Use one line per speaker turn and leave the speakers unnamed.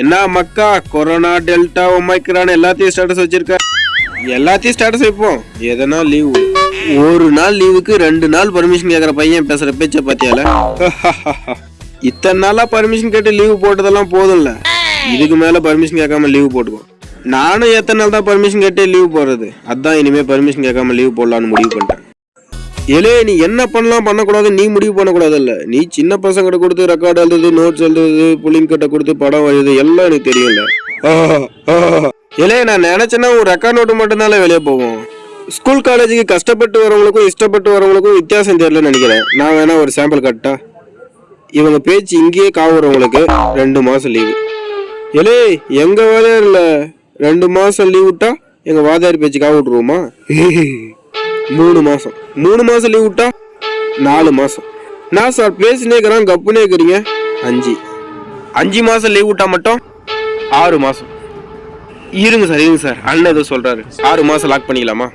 என்ன மக்கா corona delta omicron எல்லாத்தையும் ஸ்டேட்டஸ் வச்சிருக்க. எல்லாத்தையும் ஸ்டேட்டஸ் வைப்போம். எதனா லீவு ஒரு நாள் லீவுக்கு ரெண்டு நாள் பர்மிஷன் கேக்குற பையன் பேசுற பேச்ச பாத்தியால இத்தனை நாளா பர்மிஷன் கேட்டு லீவு போட்டதெல்லாம் போதும்ல? இதுக்கு மேல பர்மிஷன் கேட்காம லீவு போட்டுக்கோ நானும் எத்தனை நாள் தான் பர்மிஷன் கேட்டே லீவு போடுறது? அதான் இனிமே பர்மிஷன் கேட்காம லீவு போடலான்னு முடிவு பண்ணிட்டேன். ஏலே நீ என்ன பண்ணலாம் பண்ணக்கூடாது நீ முடிவு பண்ணக்கூடாதுல்ல. நீ சின்ன பசங்கிட்ட கொடுத்து ரெக்கார்டு எழுதுறது நோட்ஸ் எழுதுறது புள்ளிங் கட்டை கொடுத்து படம் எழுது எல்லாம் எனக்கு தெரியல ஏலே நான் நினைச்சேன்னா ஒரு ரெக்கார்ட் நோட்டு மட்டும்தானே வெளியே போவோம் ஸ்கூல் காலேஜுக்கு கஷ்டப்பட்டு வரவங்களுக்கும் இஷ்டப்பட்டு வரவங்களுக்கும் வித்தியாசம் தெரியலன்னு நினைக்கிறேன். நான் வேணா ஒரு சாம்பிள் கட்டா. இவங்க பேச்சு இங்கேயே காவுறவங்களுக்கு ரெண்டு மாசம் லீவு ஏலே எங்க வாதியார் இல்லை ரெண்டு மாசம் லீவ் விட்டா எங்க வாதியார் பேச்சு காவு மூணு மாசம். மூணு மாசம் லீவ் விட்டா நாலு மாசம். நான் சார் பேசினே இருக்கிறான் கப்புனே இருக்கிறீங்க. அஞ்சு. அஞ்சு மாசம் லீவ் விட்டா மட்டும் ஆறு மாசம். இருங்க சார் இருங்க சார் அண்ணன் ஏதோ சொல்றாரு. ஆறு மாசம் லாக் பண்ணிக்கலாமா?